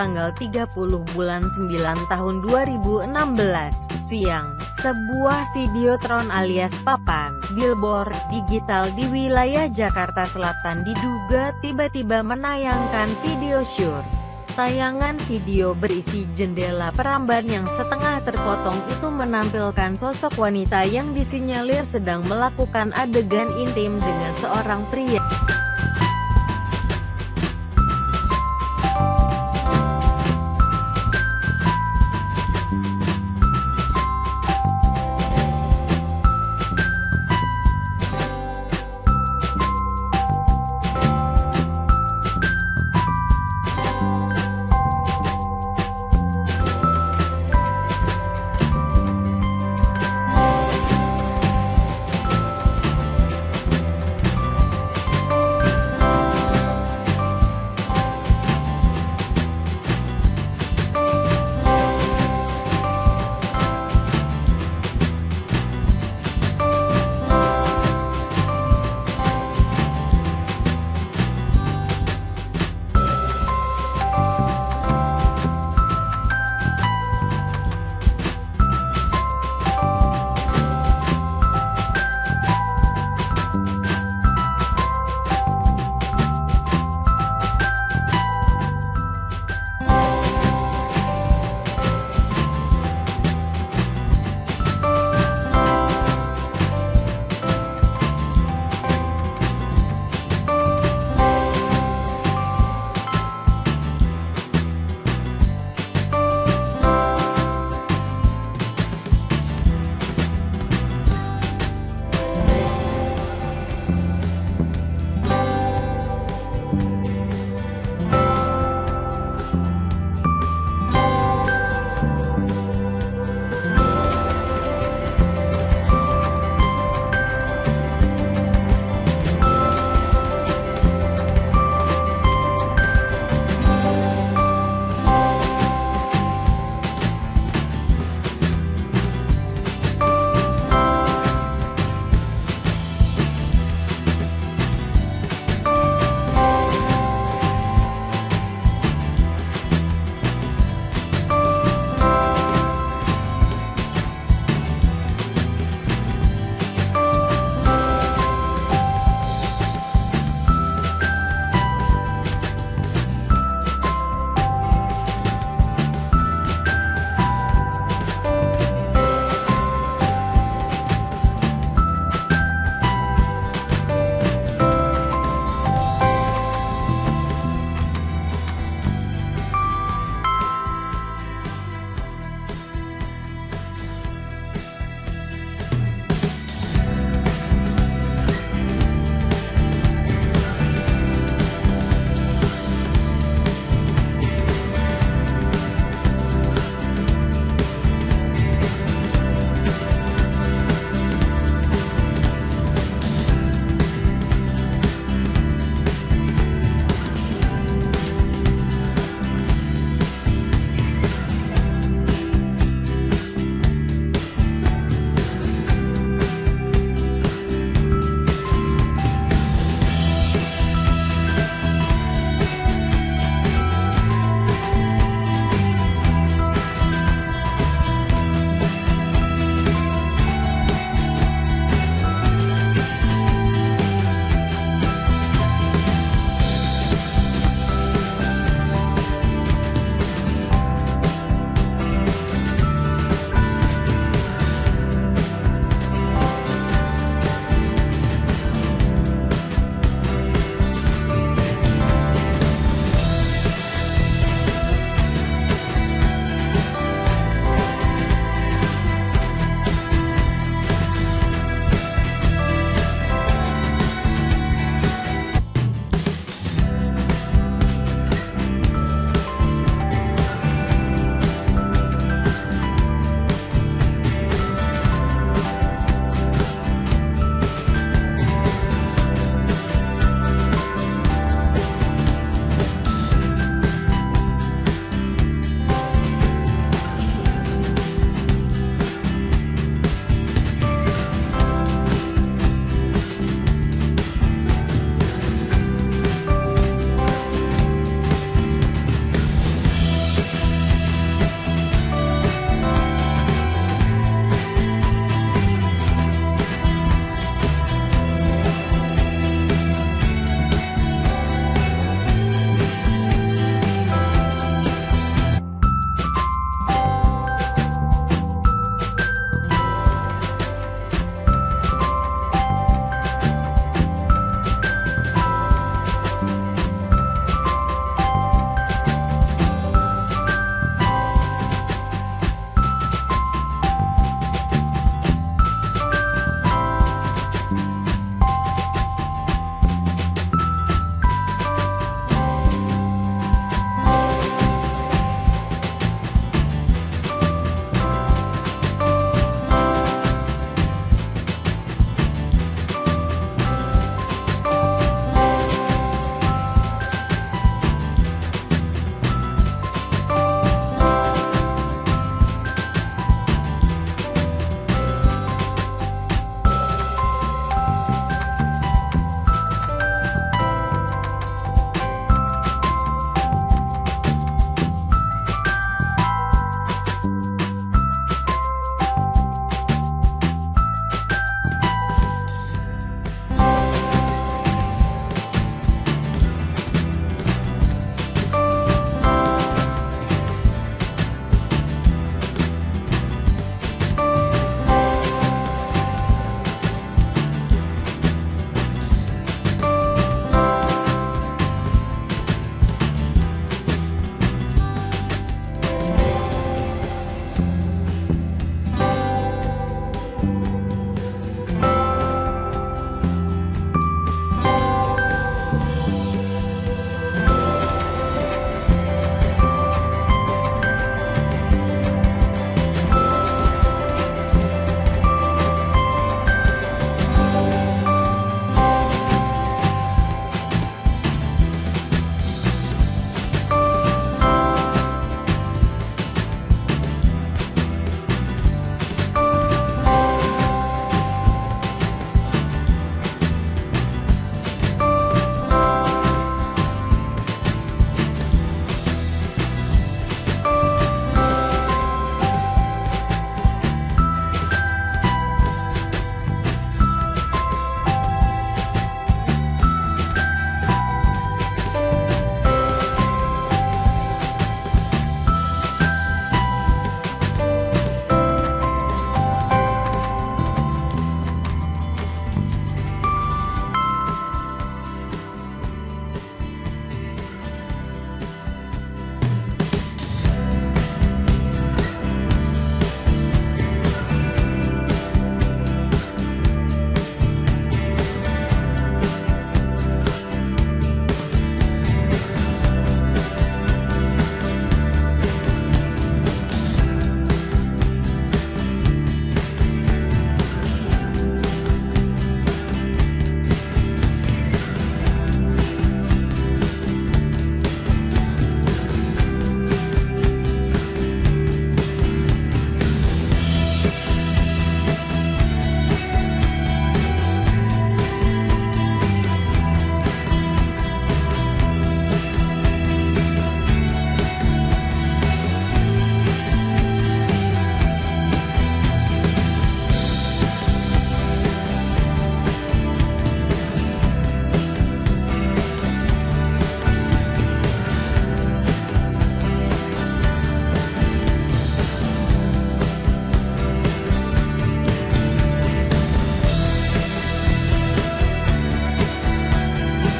tanggal 30 bulan 9 tahun 2016, siang, sebuah videotron alias papan, billboard, digital di wilayah Jakarta Selatan diduga tiba-tiba menayangkan video syur. Tayangan video berisi jendela peramban yang setengah terpotong itu menampilkan sosok wanita yang disinyalir sedang melakukan adegan intim dengan seorang pria.